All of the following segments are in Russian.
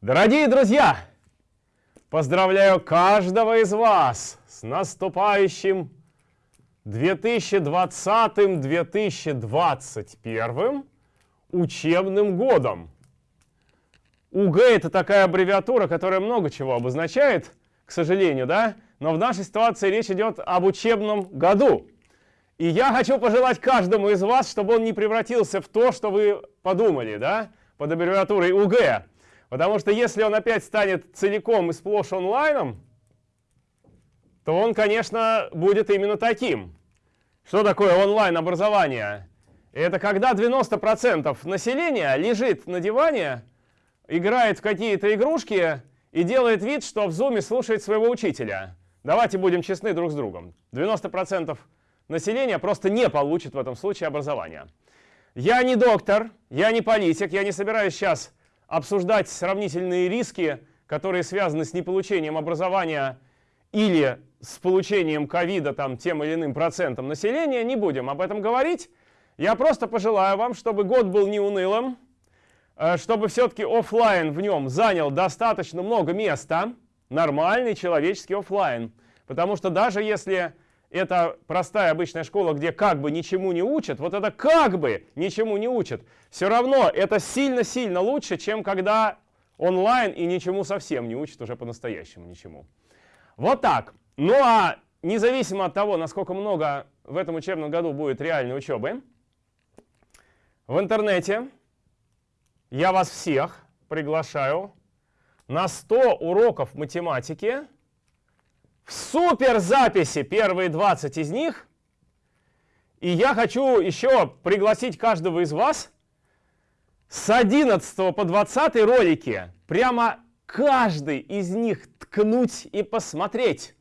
Дорогие друзья, поздравляю каждого из вас с наступающим 2020-2021 учебным годом. УГ это такая аббревиатура, которая много чего обозначает, к сожалению, да? Но в нашей ситуации речь идет об учебном году. И я хочу пожелать каждому из вас, чтобы он не превратился в то, что вы подумали, да, под аббревиатурой УГ. Потому что если он опять станет целиком и сплошь онлайном, то он, конечно, будет именно таким. Что такое онлайн-образование? Это когда 90% населения лежит на диване, играет в какие-то игрушки и делает вид, что в зуме слушает своего учителя. Давайте будем честны друг с другом. 90% населения просто не получит в этом случае образование. Я не доктор, я не политик, я не собираюсь сейчас обсуждать сравнительные риски, которые связаны с неполучением образования или с получением ковида там, тем или иным процентом населения, не будем об этом говорить. Я просто пожелаю вам, чтобы год был не унылым, э, чтобы все-таки офлайн в нем занял достаточно много места, нормальный человеческий офлайн. Потому что даже если это простая обычная школа, где как бы ничему не учат, вот это как бы ничему не учат, все равно это сильно-сильно лучше, чем когда онлайн и ничему совсем не учат уже по-настоящему ничему. Вот так. Ну а независимо от того, насколько много в этом учебном году будет реальной учебы, в интернете я вас всех приглашаю на 100 уроков математики в суперзаписи первые 20 из них. И я хочу еще пригласить каждого из вас с 11 по 20 ролики прямо каждый из них ткнуть и посмотреть.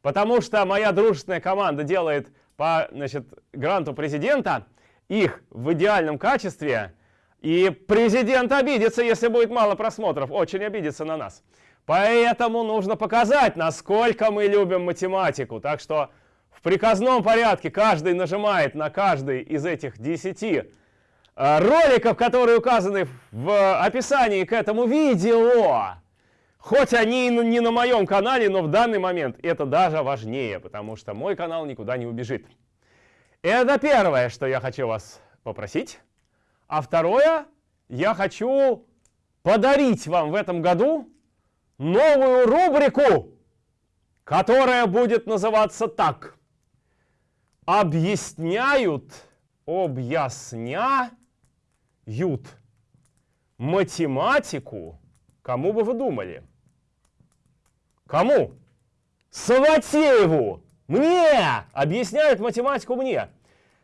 Потому что моя дружественная команда делает по значит, гранту президента их в идеальном качестве. И президент обидится, если будет мало просмотров. Очень обидится на нас. Поэтому нужно показать, насколько мы любим математику. Так что в приказном порядке каждый нажимает на каждый из этих 10 э, роликов, которые указаны в описании к этому видео. Хоть они не на моем канале, но в данный момент это даже важнее, потому что мой канал никуда не убежит. Это первое, что я хочу вас попросить. А второе, я хочу подарить вам в этом году новую рубрику, которая будет называться так. Объясняют, объясняют математику, кому бы вы думали? Кому? Саватееву! Мне! Объясняют математику мне.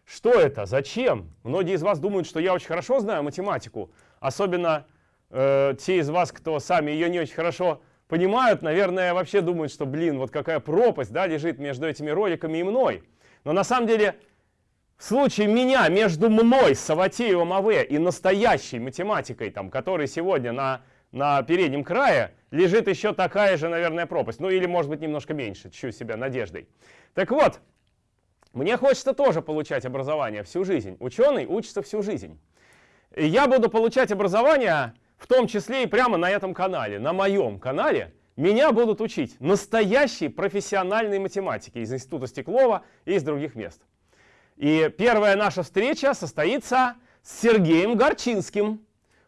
Что это? Зачем? Многие из вас думают, что я очень хорошо знаю математику. Особенно э, те из вас, кто сами ее не очень хорошо понимают, наверное, вообще думают, что, блин, вот какая пропасть да, лежит между этими роликами и мной. Но на самом деле, в случае меня, между мной, Саватеевым АВ и настоящей математикой, там, который сегодня на, на переднем крае, лежит еще такая же, наверное, пропасть. Ну или, может быть, немножко меньше, чуть себя надеждой. Так вот, мне хочется тоже получать образование всю жизнь. Ученый учится всю жизнь. И я буду получать образование в том числе и прямо на этом канале, на моем канале, меня будут учить настоящей профессиональной математике из Института Стеклова и из других мест. И первая наша встреча состоится с Сергеем Горчинским.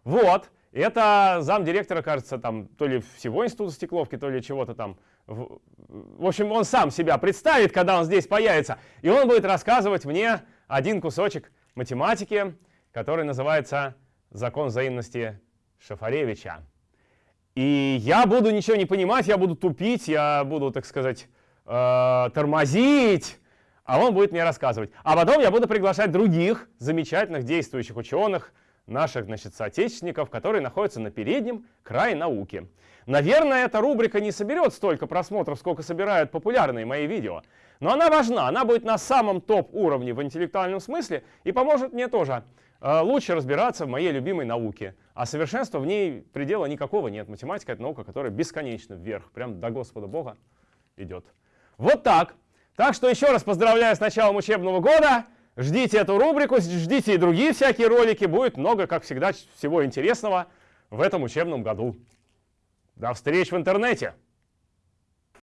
Вот, это замдиректора, кажется, там то ли всего Института Стекловки, то ли чего-то там. В общем, он сам себя представит, когда он здесь появится. И он будет рассказывать мне один кусочек математики, который называется «Закон взаимности Шафаревича. И я буду ничего не понимать, я буду тупить, я буду, так сказать, э, тормозить, а он будет мне рассказывать. А потом я буду приглашать других замечательных действующих ученых, наших значит, соотечественников, которые находятся на переднем крае науки. Наверное, эта рубрика не соберет столько просмотров, сколько собирают популярные мои видео. Но она важна, она будет на самом топ-уровне в интеллектуальном смысле и поможет мне тоже лучше разбираться в моей любимой науке. А совершенства в ней предела никакого нет. Математика — это наука, которая бесконечно вверх, прям до Господа Бога идет. Вот так. Так что еще раз поздравляю с началом учебного года. Ждите эту рубрику, ждите и другие всякие ролики. Будет много, как всегда, всего интересного в этом учебном году. До встреч в интернете!